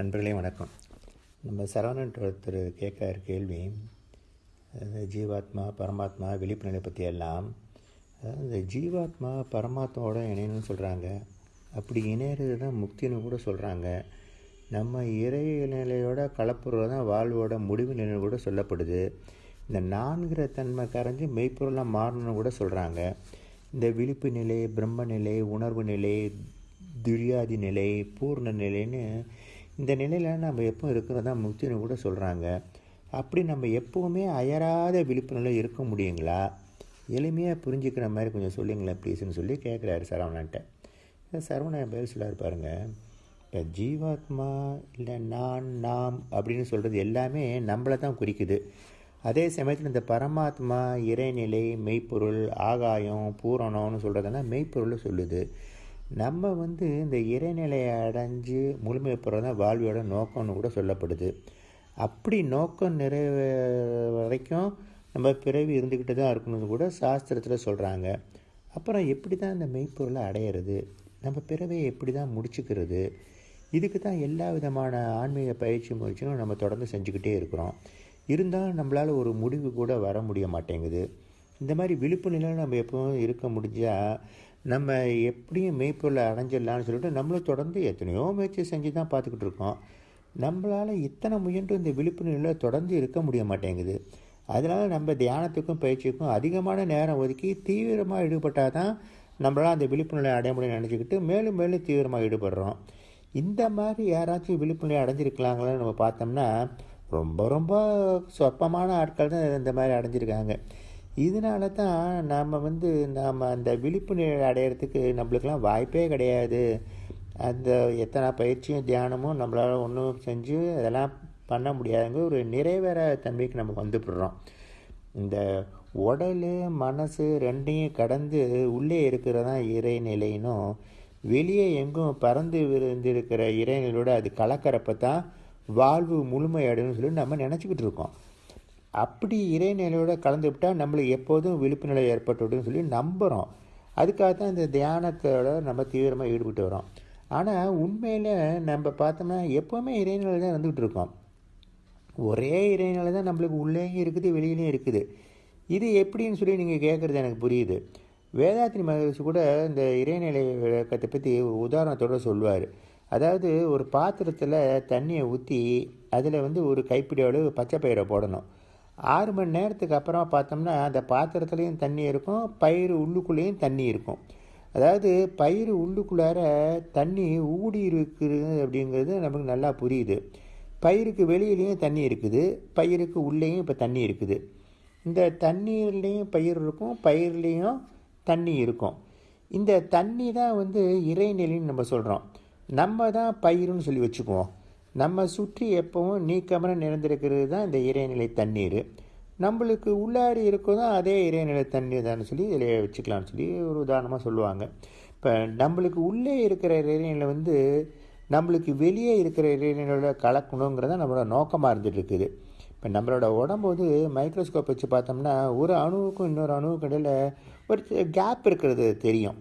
நண்பர்களே வணக்கம். நம்ம சரவணன் ஒருத்தர் கேட்குற கேள்வி. அதாவது ஜீவாத்மா பரமாத்மா விழிப்புணர்வை பற்றி எல்லாம். அதாவது இந்த ஜீவாத்மா பரமாத்மாவோட இணையணும்னு சொல்கிறாங்க அப்படி இணையிறது தான் முக்தின்னு கூட சொல்கிறாங்க நம்ம இறை நிலையோட கலப்புறது தான் வாழ்வோட முடிவு நிலை கூட சொல்லப்படுது. இந்த நான்கிற தன்மை கரைஞ்சி மெய்ப்பொருளாக மாறணும்னு கூட சொல்கிறாங்க இந்த விழிப்பு நிலை பிரம்ம நிலை உணர்வு நிலை துரியாதி நிலை பூர்ண நிலைன்னு இந்த நிலையில் நம்ம எப்போ இருக்கிறதா முக்தின்னு கூட சொல்கிறாங்க அப்படி நம்ம எப்போவுமே அயராத விழிப்புணர்வு இருக்க முடியுங்களா? எளிமையாக புரிஞ்சுக்கிற மாதிரி கொஞ்சம் சொல்லுங்களேன் ப்ளீஸ்னு சொல்லி கேட்குறாரு சரவணன்ட்ட. சரவணன் பேர் சொல்லார் பாருங்கள் இப்போ ஜீவாத்மா இல்லை நான் நாம் அப்படின்னு சொல்கிறது எல்லாமே நம்மளை தான் குறிக்குது. அதே சமயத்தில் இந்த பரமாத்மா இறைநிலை மெய்ப்பொருள் ஆகாயம் பூரணம்னு சொல்கிறதெல்லாம் மெய்ப்பொருள் சொல்லுது. நம்ம வந்து இந்த இறைநிலையை அடைஞ்சு முழுமை பெறது தான் வாழ்வியோட நோக்கம்னு கூட சொல்லப்படுது. அப்படி நோக்கம் நிறைவே வரைக்கும் நம்ம பிறவி இருந்துக்கிட்டு தான் இருக்கணும்னு கூட சாஸ்திரத்தில் சொல்கிறாங்க அப்புறம் எப்படி தான் இந்த மெய்ப்பொருளை அடையிறது? நம்ம பிறவையை எப்படி தான் முடிச்சுக்கிறது? இதுக்கு தான் எல்லா விதமான ஆன்மீக பயிற்சி முயற்சியும் நம்ம தொடர்ந்து செஞ்சுக்கிட்டே இருக்கிறோம். இருந்தாலும் நம்மளால் ஒரு முடிவு கூட வர முடிய மாட்டேங்குது. இந்த மாதிரி விழிப்பு நிலையில் நம்ம எப்பவும் இருக்க முடிஞ்சால் நம்ம எப்படியும் மெய்ப்பொருளை அடைஞ்சிடலான்னு சொல்லிட்டு நம்மளும் தொடர்ந்து எத்தனையோ முயற்சி செஞ்சு தான் பார்த்துக்கிட்டு இருக்கோம். நம்மளால் இத்தனை முயன்று இந்த விழிப்புணர்வில் தொடர்ந்து இருக்க முடிய மாட்டேங்குது. அதனால் நம்ம தியானத்துக்கும் பயிற்சிக்கும் அதிகமான நேரம் ஒதுக்கி தீவிரமாக ஈடுபட்டால் தான் நம்மளால் அந்த விழிப்புணர்வை அடைய முடியும்னு நினச்சிக்கிட்டு மேலும் மேலும் தீவிரமாக ஈடுபடுறோம். இந்த மாதிரி யாராச்சும் விழிப்புணர்வை அடைஞ்சிருக்கலாங்களான்னு நம்ம பார்த்தோம்னா ரொம்ப ரொம்ப சொற்பமான ஆட்கள் தான் இந்த மாதிரி அடைஞ்சிருக்காங்க. இதனால தான் நாம் வந்து நாம் அந்த விழிப்புணர்வு அடையிறதுக்கு நம்மளுக்கெல்லாம் வாய்ப்பே கிடையாது. அந்த எத்தனை பயிற்சியும் தியானமும் நம்மளால் ஒன்றும் செஞ்சு அதெல்லாம் பண்ண முடியாதுங்க ஒரு நிறைவேற தன்மைக்கு நம்ம வந்துவிடுறோம் இந்த உடல் மனசு ரெண்டையும் கடந்து உள்ளே இருக்கிறதான் இறைநிலைனும் வெளியே எங்கும் பறந்து விருந்திருக்கிற இறைநிலையோடு அது கலக்கிறப்ப தான் வாழ்வு முழுமையடைன்னு சொல்லி நம்ம நினச்சிக்கிட்டு இருக்கோம். அப்படி இறைநிலையோட கலந்து விட்டால் நம்மளுக்கு எப்போதும் விழிப்பு நிலை ஏற்பட்டுவிடுன்னு சொல்லி நம்புகிறோம் அதுக்காக தான் இந்த தியானத்தோட நம்ம தீவிரமாக ஈடுபட்டு வரோம். ஆனால் உண்மையில் நம்ம பார்த்தோம்னா எப்போவுமே இறைநிலை தான் இருந்துகிட்டு இருக்கோம். ஒரே இறைநிலை தான் நம்மளுக்கு உள்ளேயும் இருக்குது வெளியிலையும் இருக்குது. இது எப்படின்னு சொல்லி நீங்கள் கேட்குறது எனக்கு புரியுது. வேதாத்திரி மகரிஷி கூட இந்த இறைநிலை விளக்கத்தை பற்றி உதாரணத்தோடு சொல்லுவார். அதாவது ஒரு பாத்திரத்தில் தண்ணியை ஊற்றி அதில் வந்து ஒரு கைப்பிடி அளவு பச்சை பயிரை போடணும். ஆறு மணி நேரத்துக்கு அப்புறமா பார்த்தோம்னா அந்த பாத்திரத்துலேயும் தண்ணி இருக்கும் பயிர் உள்ளுக்குள்ளேயும் தண்ணி இருக்கும். அதாவது பயிர் உள்ளுக்குள்ளார தண்ணி ஊடி இருக்குது அப்படிங்கிறது நமக்கு நல்லா புரியுது. பயிருக்கு வெளியிலையும் தண்ணி இருக்குது பயிருக்கு உள்ளேயும் இப்போ தண்ணி இருக்குது. இந்த தண்ணீர்லேயும் பயிர் இருக்கும் பயிர்லேயும் தண்ணி இருக்கும். இந்த தண்ணி தான் வந்து இறைநிலைன்னு நம்ம சொல்கிறோம் நம்ம தான் பயிருன்னு சொல்லி வச்சுக்குவோம். நம்ம சுற்றி எப்பவும் நீக்கமர நிறைந்திருக்கிறது தான் இந்த இறைநிலை தண்ணீர். நம்மளுக்கு உள்ளாடி இருக்கதும் அதே இறைநிலை தண்ணீர் தான் சொல்லி இதில் வச்சுக்கலாம்னு சொல்லி ஒரு உதாரணமாக சொல்லுவாங்க. இப்போ நம்மளுக்கு உள்ளே இருக்கிற இறைநிலை வந்து நம்மளுக்கு வெளியே இருக்கிற இறைநிலையோட கலக்கணுங்கிறத நம்மளோட நோக்கமாக இருந்துட்டு இருக்குது இப்போ நம்மளோட உடம்பு வந்து மைக்ரோஸ்கோப் வச்சு பார்த்தோம்னா ஒரு அணுவுக்கும் இன்னொரு அணுவுக்கும் இடையில் ஒரு கேப் இருக்கிறது தெரியும்.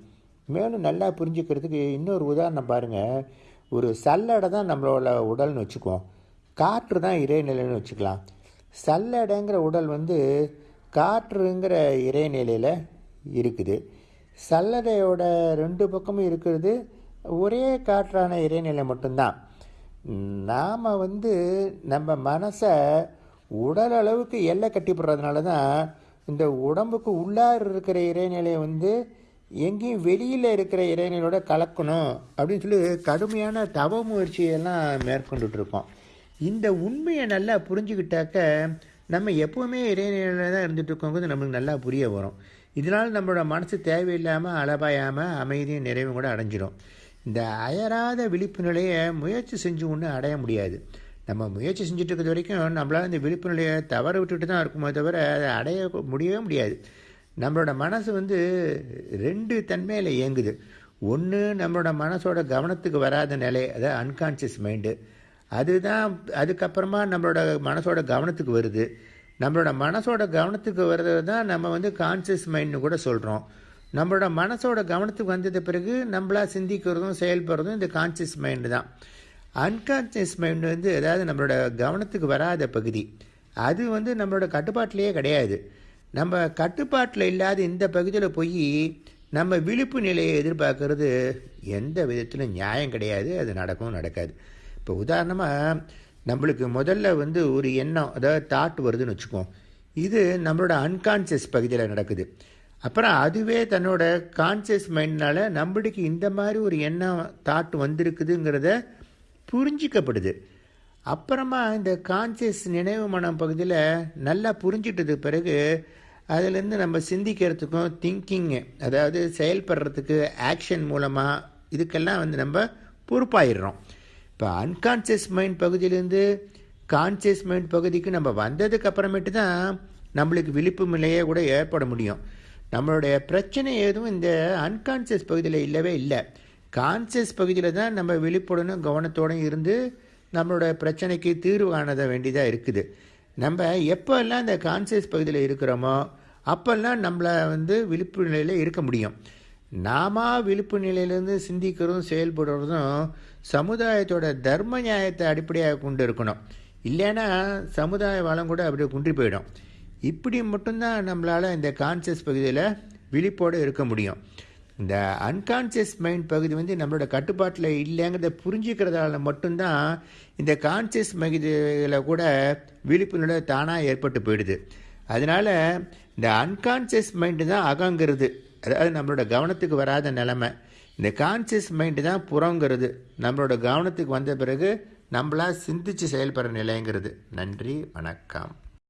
மேலும் நல்லா புரிஞ்சுக்கிறதுக்கு இன்னொரு உதாரணம் பாருங்கள் ஒரு சல்லடை தான் நம்மளோட உடல்னு வச்சுக்குவோம். காற்று தான் இறைநிலைன்னு வச்சுக்கலாம். சல்லடைங்கிற உடல் வந்து காற்றுங்கிற இறைநிலையில் இருக்குது. சல்லடையோட ரெண்டு பக்கமும் இருக்கிறது. ஒரே காற்றான இறைநிலை மட்டும்தான். நாம் வந்து நம்ம மனசை உடல் அளவுக்கு எல்லை கட்டிப்படுறதுனால தான் இந்த உடம்புக்கு உள்ளார் இருக்கிற இறைநிலையை வந்து எங்கேயும் வெளியில் இருக்கிற இறைவனோட கலக்கணும் அப்படின்னு சொல்லி கடுமையான தவ முயற்சியெல்லாம் மேற்கொண்டுட்ருக்கோம். இந்த உண்மையை நல்லா புரிஞ்சுக்கிட்டாக்க நம்ம எப்போவுமே இறைநிலையில் தான் இருந்துகிட்ருக்கோங்கிறது நம்மளுக்கு நல்லா புரிய வரும். இதனால் நம்மளோட மனசு தேவையில்லாமல் அளபாயாமல் அமைதியும் நிறைவும் கூட அடைஞ்சிடும். இந்த அயராத விழிப்பு நிலையை முயற்சி செஞ்சு ஒன்றும் அடைய முடியாது. நம்ம முயற்சி செஞ்சுட்டு இருக்கிறது வரைக்கும் நம்மளால் இந்த விழிப்பு நிலையை தவற விட்டுட்டு தான் இருக்குமே தவிர அதை அடைய முடியவே முடியாது. நம்மளோட மனசு வந்து ரெண்டு தன்மையில் இயங்குது. ஒன்று நம்மளோட மனசோட கவனத்துக்கு வராத நிலை அதாவது அன்கான்சியஸ் மைண்டு அதுதான் அதுக்கப்புறமா நம்மளோட மனசோட கவனத்துக்கு வருது. நம்மளோட மனசோட கவனத்துக்கு வர்றது தான் நம்ம வந்து கான்சியஸ் மைண்ட்னு கூட சொல்கிறோம் நம்மளோட மனசோட கவனத்துக்கு வந்தது பிறகு நம்மளா சிந்திக்கிறதும் செயல்படுறதும் இந்த கான்சியஸ் மைண்டு தான். அன்கான்சியஸ் மைண்டு வந்து அதாவது நம்மளோட கவனத்துக்கு வராத பகுதி. அது வந்து நம்மளோட கட்டுப்பாட்டிலேயே கிடையாது. நம்ம கட்டுப்பாட்டில் இல்லாத இந்த பகுதியில் போய் நம்ம விழிப்பு நிலையை எதிர்பார்க்கறது எந்த விதத்திலும் நியாயம் கிடையாது அது நடக்கவும் நடக்காது. இப்போ உதாரணமாக நம்மளுக்கு முதல்ல வந்து ஒரு எண்ணம் அதாவது தாட் வருதுன்னு வச்சுக்கோம். இது நம்மளோட அன்கான்சியஸ் பகுதியில் நடக்குது. அப்புறம் அதுவே தன்னோட கான்சியஸ் மைண்ட்னால நம்மளுக்கு இந்த மாதிரி ஒரு எண்ணம் தாட் வந்திருக்குதுங்கிறத புரிஞ்சிக்கப்படுது. அப்புறமா இந்த கான்சியஸ் நினைவு மனம் பகுதியில் நல்லா புரிஞ்சிட்டதுக்கு பிறகு அதுலேருந்து நம்ம சிந்திக்கிறதுக்கும் திங்கிங்கு அதாவது செயல்படுறதுக்கு ஆக்ஷன் மூலமாக இதுக்கெல்லாம் வந்து நம்ம பொறுப்பாயிடுறோம். இப்போ அன்கான்சியஸ் மைண்ட் பகுதியிலேருந்து கான்சியஸ் மைண்ட் பகுதிக்கு நம்ம வந்ததுக்கு அப்புறமேட்டு தான் நம்மளுக்கு விழிப்பு நிலையே கூட ஏற்பட முடியும். நம்மளுடைய பிரச்சனை எதுவும் இந்த அன்கான்சியஸ் பகுதியில் இல்லவே இல்லை. கான்சியஸ் பகுதியில் தான் நம்ம விழிப்புடனும் கவனத்தோடும் இருந்து நம்மளோட பிரச்சனைக்கு தீர்வு காணத வேண்டியதாக இருக்குது. நம்ம எப்போல்லாம் இந்த கான்சியஸ் பகுதியில் இருக்கிறோமோ அப்போல்லாம் நம்மளை வந்து விழிப்பு நிலையில் இருக்க முடியும். நாம விழிப்பு நிலையிலேருந்து சிந்திக்கிறதும் செயல்படுறதும் சமுதாயத்தோட தர்ம நியாயத்தை அடிப்படையாக கொண்டு இருக்கணும். இல்லைன்னா சமுதாய வளம் கூட அப்படியே குன்றி போயிடும். இப்படி மட்டும்தான் நம்மளால் இந்த கான்சியஸ் பகுதியில் விழிப்போடு இருக்க முடியும். இந்த அன்கான்சியஸ் மைண்ட் பகுதி வந்து நம்மளோட கட்டுப்பாட்டில் இல்லைங்கிறத புரிஞ்சுக்கிறதால மட்டும்தான் இந்த கான்சியஸ் பகுதியில் கூட விழிப்புணர்வு தானாக ஏற்பட்டு போயிடுது. அதனால் இந்த அன்கான்சியஸ் மைண்டு தான் அகங்கிறது. அதாவது நம்மளோட கவனத்துக்கு வராத நிலமை. இந்த கான்சியஸ் மைண்டு தான் புறங்கிறது. நம்மளோட கவனத்துக்கு வந்த பிறகு நம்மளாக சிந்திச்சு செயல்படுற நிலைங்கிறது. நன்றி வணக்கம்.